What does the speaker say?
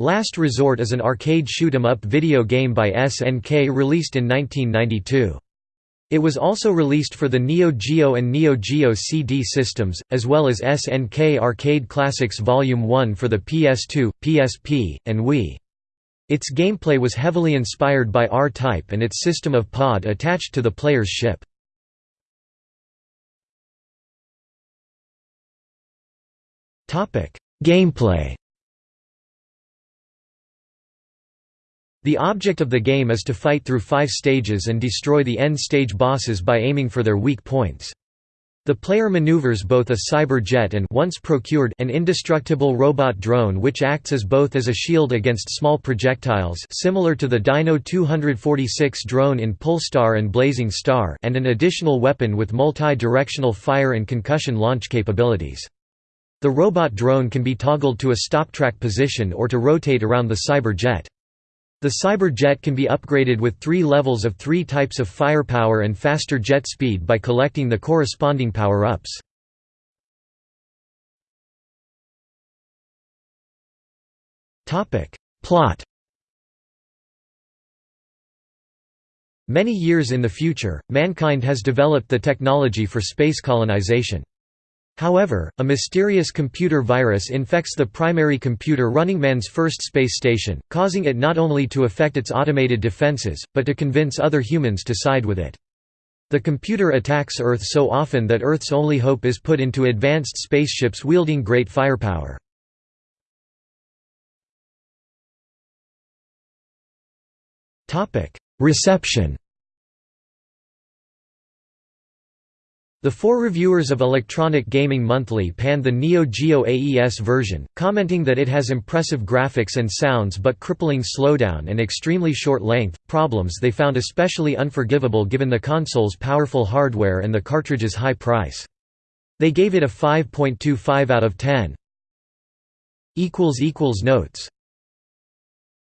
Last Resort is an arcade shoot-'em-up video game by SNK released in 1992. It was also released for the Neo Geo and Neo Geo CD systems, as well as SNK Arcade Classics Volume 1 for the PS2, PSP, and Wii. Its gameplay was heavily inspired by R-Type and its system of pod attached to the player's ship. Gameplay The object of the game is to fight through five stages and destroy the end-stage bosses by aiming for their weak points. The player maneuvers both a cyber jet and once procured an indestructible robot drone which acts as both as a shield against small projectiles similar to the Dino 246 drone in Pulstar and Blazing Star and an additional weapon with multi-directional fire and concussion launch capabilities. The robot drone can be toggled to a stop track position or to rotate around the cyber jet. The Cyber Jet can be upgraded with three levels of three types of firepower and faster jet speed by collecting the corresponding power-ups. Plot Many years in the future, mankind has developed the technology for space colonization. However, a mysterious computer virus infects the primary computer running man's first space station, causing it not only to affect its automated defenses, but to convince other humans to side with it. The computer attacks Earth so often that Earth's only hope is put into advanced spaceships wielding great firepower. Reception The four reviewers of Electronic Gaming Monthly panned the Neo Geo AES version, commenting that it has impressive graphics and sounds but crippling slowdown and extremely short length, problems they found especially unforgivable given the console's powerful hardware and the cartridge's high price. They gave it a 5.25 out of 10. Notes